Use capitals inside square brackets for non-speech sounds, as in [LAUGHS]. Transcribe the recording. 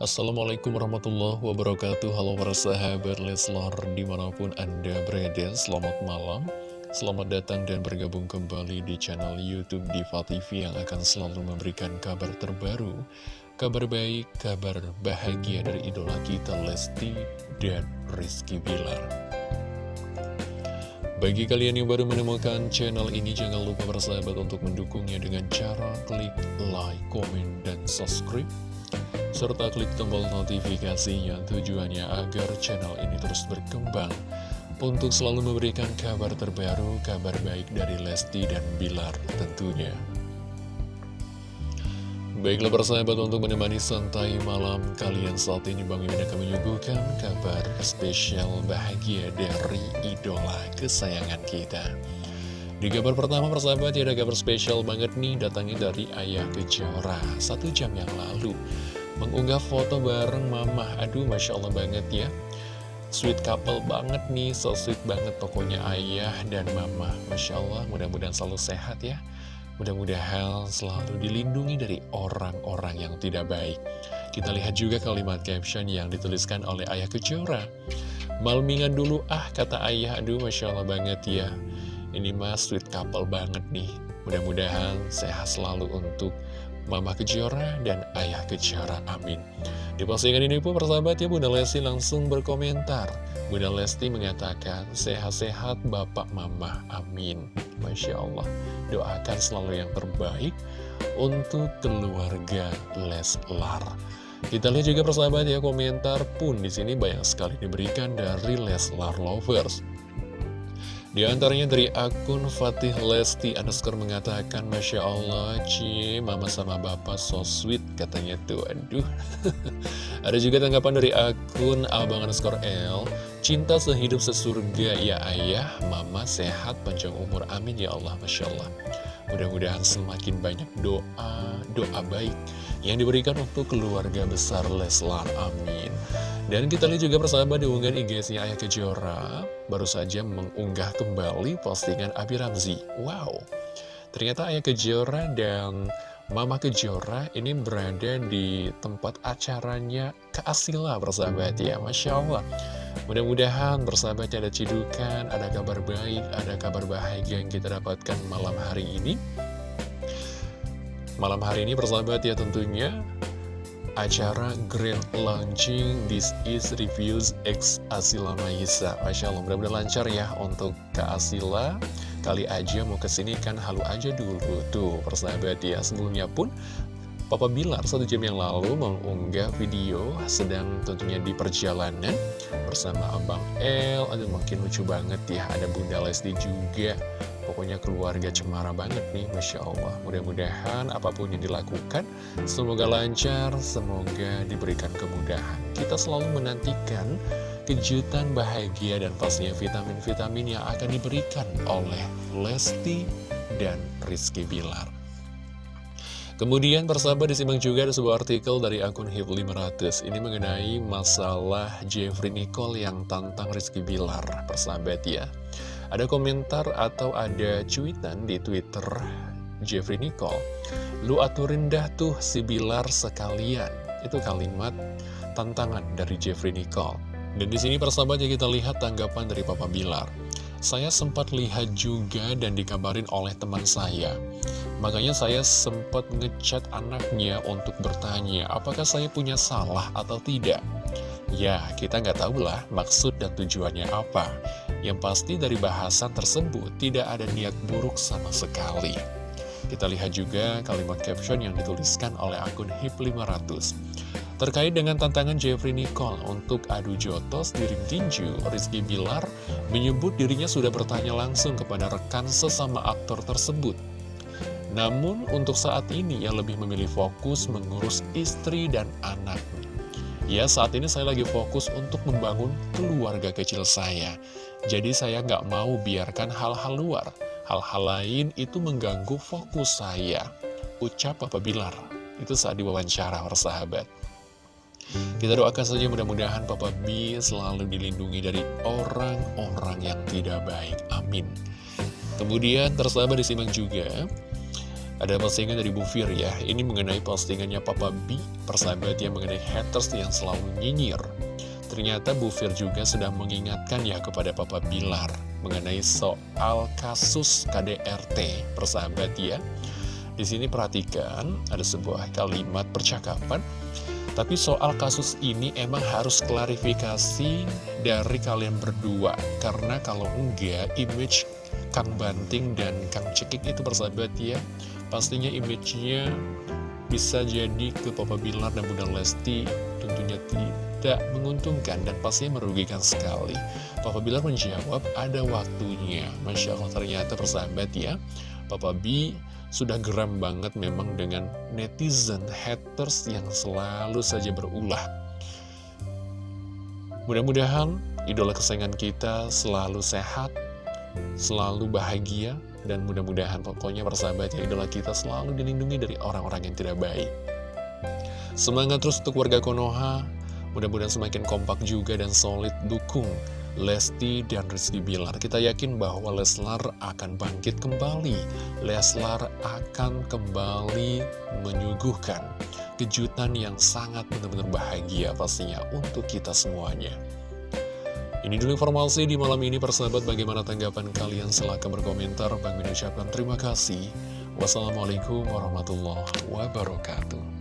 Assalamualaikum warahmatullahi wabarakatuh. Halo para sahabat Leslar di mana pun anda berada Selamat malam. Selamat datang dan bergabung kembali di channel Youtube Diva TV Yang akan selalu memberikan kabar terbaru Kabar baik, kabar bahagia dari idola kita Lesti dan Rizky Bilar. Bagi kalian yang baru menemukan channel ini, jangan lupa bersahabat untuk mendukungnya dengan cara klik like, komen, dan subscribe serta klik tombol notifikasinya tujuannya agar channel ini terus berkembang untuk selalu memberikan kabar terbaru, kabar baik dari Lesti dan Bilar tentunya. Baiklah persahabat untuk menemani santai malam kalian saat ini Bang Mimin akan menyuguhkan kabar spesial bahagia dari idola kesayangan kita. Di kabar pertama persahabat ya ada kabar spesial banget nih datangnya dari Ayah Kejora satu jam yang lalu mengunggah foto bareng mama. Aduh masya allah banget ya. Sweet couple banget nih so sweet banget pokoknya ayah dan mama. Masya allah mudah-mudahan selalu sehat ya. Mudah-mudahan selalu dilindungi dari orang-orang yang tidak baik. Kita lihat juga kalimat caption yang dituliskan oleh ayah kejora malmingan dulu ah kata ayah. Aduh masya allah banget ya. Ini mas sweet couple banget nih. Mudah-mudahan sehat selalu untuk Mama Kejora dan Ayah Kejora, amin. Di postingan ini pun persahabat ya Bunda Lesti langsung berkomentar. Bunda Lesti mengatakan, sehat-sehat Bapak Mama, amin. Masya Allah, doakan selalu yang terbaik untuk keluarga Leslar. Kita lihat juga persahabat ya komentar pun di sini banyak sekali diberikan dari Leslar Lovers. Di antaranya dari akun Fatih Lesti underscore mengatakan Masya Allah, Ci, mama sama bapak so sweet katanya tuh, aduh. [LAUGHS] Ada juga tanggapan dari akun Abang underscore L Cinta sehidup sesurga ya ayah, mama sehat panjang umur, amin ya Allah, Masya Allah. Mudah-mudahan semakin banyak doa, doa baik yang diberikan untuk keluarga besar Leslar, amin dan kita lihat juga persahabat di unggahan IG-nya Ayah Kejora baru saja mengunggah kembali postingan Abi Ramzi. Wow, ternyata Ayah Kejora dan Mama Kejora ini berada di tempat acaranya Keasila persahabat ya, Masya Allah. Mudah-mudahan bersahabat ada cidukan, ada kabar baik, ada kabar bahagia yang kita dapatkan malam hari ini. Malam hari ini persahabat ya tentunya acara Grand Launching This Is Reviews X Asila Maisa Masya Allah, mudah-mudahan lancar ya untuk Kak Asila Kali aja mau ke sini kan halu aja dulu Tuh, persahabat ya Sebelumnya pun Papa Bilar satu jam yang lalu mengunggah video sedang tentunya di perjalanan bersama Abang El. Aduh makin lucu banget ya, ada Bunda Lesti juga. Pokoknya keluarga cemara banget nih, Masya Allah. Mudah-mudahan apa pun yang dilakukan, semoga lancar, semoga diberikan kemudahan. Kita selalu menantikan kejutan bahagia dan pastinya vitamin-vitamin yang akan diberikan oleh Lesti dan Rizky Bilar. Kemudian persahabat disimak juga ada sebuah artikel dari akun HIP500 Ini mengenai masalah Jeffrey Nicole yang tantang Rizky Bilar Persahabat ya Ada komentar atau ada cuitan di Twitter Jeffrey Nicole Lu aturin dah tuh si Bilar sekalian Itu kalimat tantangan dari Jeffrey Nicole Dan di sini persahabat ya kita lihat tanggapan dari Papa Bilar saya sempat lihat juga dan dikabarin oleh teman saya. Makanya saya sempat ngechat anaknya untuk bertanya apakah saya punya salah atau tidak. Ya, kita nggak tahu lah maksud dan tujuannya apa. Yang pasti dari bahasan tersebut tidak ada niat buruk sama sekali. Kita lihat juga kalimat caption yang dituliskan oleh akun HIP500. Terkait dengan tantangan Jeffrey Nicole untuk adu jotos di ring tinju, Rizky Bilar menyebut dirinya sudah bertanya langsung kepada rekan sesama aktor tersebut. Namun untuk saat ini ia lebih memilih fokus mengurus istri dan anak. Ya saat ini saya lagi fokus untuk membangun keluarga kecil saya. Jadi saya nggak mau biarkan hal-hal luar, hal-hal lain itu mengganggu fokus saya. Ucap Papa Bilar, itu saat diwawancara persahabat. Kita doakan saja mudah-mudahan Papa B selalu dilindungi dari orang-orang yang tidak baik. Amin. Kemudian tersabar disimak juga ada postingan dari Bu Fir ya Ini mengenai postingannya Papa B Persahabat yang mengenai haters yang selalu nyinyir Ternyata Bu Fir juga sedang mengingatkan ya kepada Papa Bilar Mengenai soal kasus KDRT Persahabat ya di sini perhatikan ada sebuah kalimat percakapan tapi soal kasus ini emang harus klarifikasi dari kalian berdua Karena kalau enggak image Kang Banting dan Kang Cekik itu bersahabat ya Pastinya image-nya bisa jadi ke Papa Bilar dan Bunda Lesti tentunya tidak menguntungkan dan pastinya merugikan sekali. Papa Bilar menjawab ada waktunya. Masya Allah ternyata persahabat ya. Papa B sudah geram banget memang dengan netizen haters yang selalu saja berulah. Mudah-mudahan idola kesayangan kita selalu sehat, selalu bahagia, dan mudah-mudahan pokoknya persahabat ya idola kita selalu dilindungi dari orang-orang yang tidak baik. Semangat terus untuk warga Konoha, mudah-mudahan semakin kompak juga dan solid dukung Lesti dan Rizky Bilar. Kita yakin bahwa Leslar akan bangkit kembali. Leslar akan kembali menyuguhkan kejutan yang sangat benar-benar bahagia pastinya untuk kita semuanya. Ini dulu informasi di malam ini persahabat bagaimana tanggapan kalian silahkan berkomentar Bang ucapkan terima kasih Wassalamualaikum warahmatullahi wabarakatuh